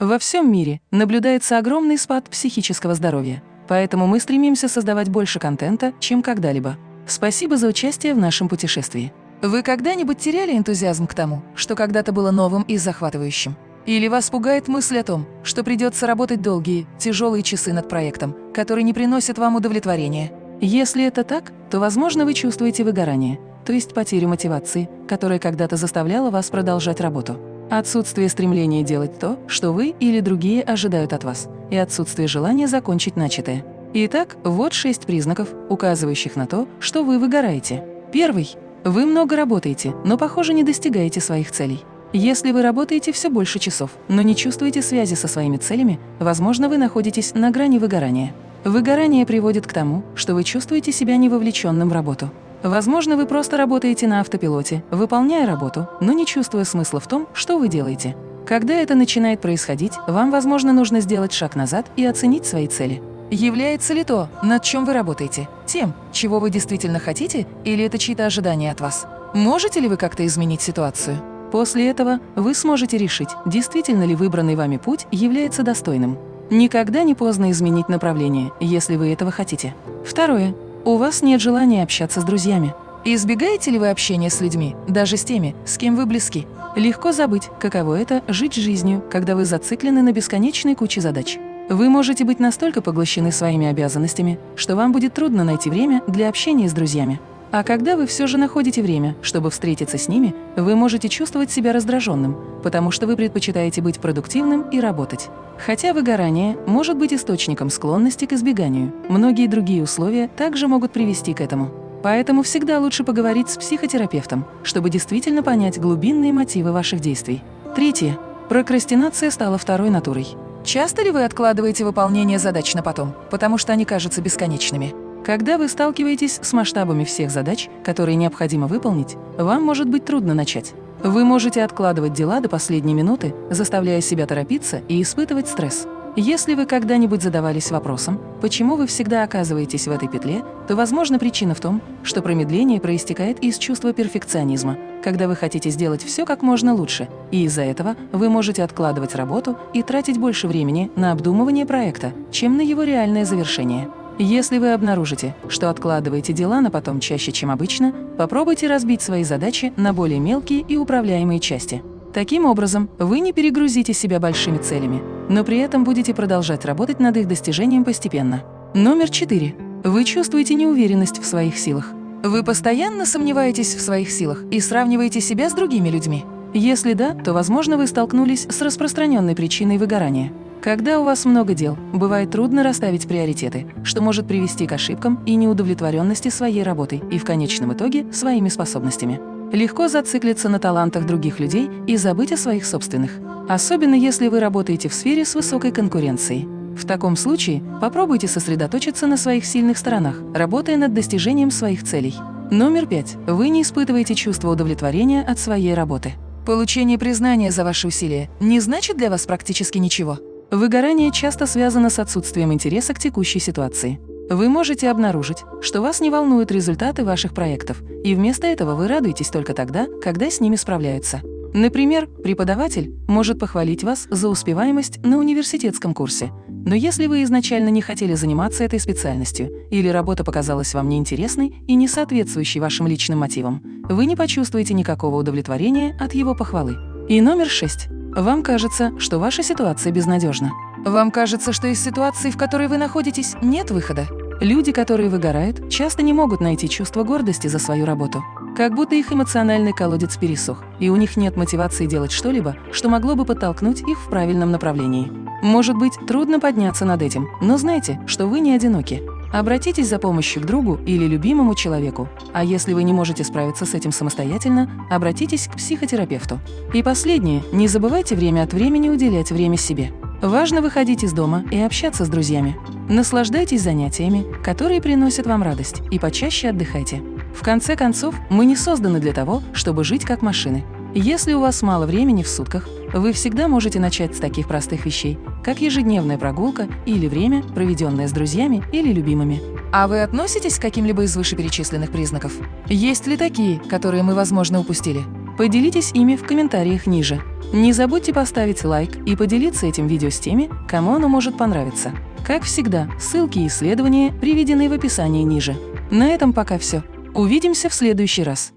Во всем мире наблюдается огромный спад психического здоровья, поэтому мы стремимся создавать больше контента, чем когда-либо. Спасибо за участие в нашем путешествии. Вы когда-нибудь теряли энтузиазм к тому, что когда-то было новым и захватывающим? Или вас пугает мысль о том, что придется работать долгие, тяжелые часы над проектом, который не приносит вам удовлетворения? Если это так, то, возможно, вы чувствуете выгорание, то есть потерю мотивации, которая когда-то заставляла вас продолжать работу. Отсутствие стремления делать то, что вы или другие ожидают от вас, и отсутствие желания закончить начатое. Итак, вот шесть признаков, указывающих на то, что вы выгораете. Первый. Вы много работаете, но, похоже, не достигаете своих целей. Если вы работаете все больше часов, но не чувствуете связи со своими целями, возможно, вы находитесь на грани выгорания. Выгорание приводит к тому, что вы чувствуете себя невовлеченным в работу. Возможно, вы просто работаете на автопилоте, выполняя работу, но не чувствуя смысла в том, что вы делаете. Когда это начинает происходить, вам, возможно, нужно сделать шаг назад и оценить свои цели. Является ли то, над чем вы работаете, тем, чего вы действительно хотите, или это чьи-то ожидания от вас? Можете ли вы как-то изменить ситуацию? После этого вы сможете решить, действительно ли выбранный вами путь является достойным. Никогда не поздно изменить направление, если вы этого хотите. Второе. У вас нет желания общаться с друзьями. Избегаете ли вы общения с людьми, даже с теми, с кем вы близки? Легко забыть, каково это – жить жизнью, когда вы зациклены на бесконечной куче задач. Вы можете быть настолько поглощены своими обязанностями, что вам будет трудно найти время для общения с друзьями. А когда вы все же находите время, чтобы встретиться с ними, вы можете чувствовать себя раздраженным, потому что вы предпочитаете быть продуктивным и работать. Хотя выгорание может быть источником склонности к избеганию, многие другие условия также могут привести к этому. Поэтому всегда лучше поговорить с психотерапевтом, чтобы действительно понять глубинные мотивы ваших действий. Третье. Прокрастинация стала второй натурой. Часто ли вы откладываете выполнение задач на потом, потому что они кажутся бесконечными? Когда вы сталкиваетесь с масштабами всех задач, которые необходимо выполнить, вам может быть трудно начать. Вы можете откладывать дела до последней минуты, заставляя себя торопиться и испытывать стресс. Если вы когда-нибудь задавались вопросом, почему вы всегда оказываетесь в этой петле, то, возможно, причина в том, что промедление проистекает из чувства перфекционизма, когда вы хотите сделать все как можно лучше, и из-за этого вы можете откладывать работу и тратить больше времени на обдумывание проекта, чем на его реальное завершение. Если вы обнаружите, что откладываете дела на потом чаще, чем обычно, попробуйте разбить свои задачи на более мелкие и управляемые части. Таким образом, вы не перегрузите себя большими целями, но при этом будете продолжать работать над их достижением постепенно. Номер четыре. Вы чувствуете неуверенность в своих силах. Вы постоянно сомневаетесь в своих силах и сравниваете себя с другими людьми. Если да, то, возможно, вы столкнулись с распространенной причиной выгорания. Когда у вас много дел, бывает трудно расставить приоритеты, что может привести к ошибкам и неудовлетворенности своей работой и в конечном итоге своими способностями. Легко зациклиться на талантах других людей и забыть о своих собственных, особенно если вы работаете в сфере с высокой конкуренцией. В таком случае попробуйте сосредоточиться на своих сильных сторонах, работая над достижением своих целей. Номер пять. Вы не испытываете чувство удовлетворения от своей работы. Получение признания за ваши усилия не значит для вас практически ничего. Выгорание часто связано с отсутствием интереса к текущей ситуации. Вы можете обнаружить, что вас не волнуют результаты ваших проектов, и вместо этого вы радуетесь только тогда, когда с ними справляются. Например, преподаватель может похвалить вас за успеваемость на университетском курсе, но если вы изначально не хотели заниматься этой специальностью или работа показалась вам неинтересной и не соответствующей вашим личным мотивам, вы не почувствуете никакого удовлетворения от его похвалы. И номер шесть. Вам кажется, что ваша ситуация безнадежна. Вам кажется, что из ситуации, в которой вы находитесь, нет выхода. Люди, которые выгорают, часто не могут найти чувство гордости за свою работу. Как будто их эмоциональный колодец пересох, и у них нет мотивации делать что-либо, что могло бы подтолкнуть их в правильном направлении. Может быть, трудно подняться над этим, но знайте, что вы не одиноки. Обратитесь за помощью к другу или любимому человеку, а если вы не можете справиться с этим самостоятельно, обратитесь к психотерапевту. И последнее, не забывайте время от времени уделять время себе. Важно выходить из дома и общаться с друзьями. Наслаждайтесь занятиями, которые приносят вам радость, и почаще отдыхайте. В конце концов, мы не созданы для того, чтобы жить как машины. Если у вас мало времени в сутках, вы всегда можете начать с таких простых вещей, как ежедневная прогулка или время, проведенное с друзьями или любимыми. А вы относитесь к каким-либо из вышеперечисленных признаков? Есть ли такие, которые мы, возможно, упустили? Поделитесь ими в комментариях ниже. Не забудьте поставить лайк и поделиться этим видео с теми, кому оно может понравиться. Как всегда, ссылки и исследования приведены в описании ниже. На этом пока все. Увидимся в следующий раз.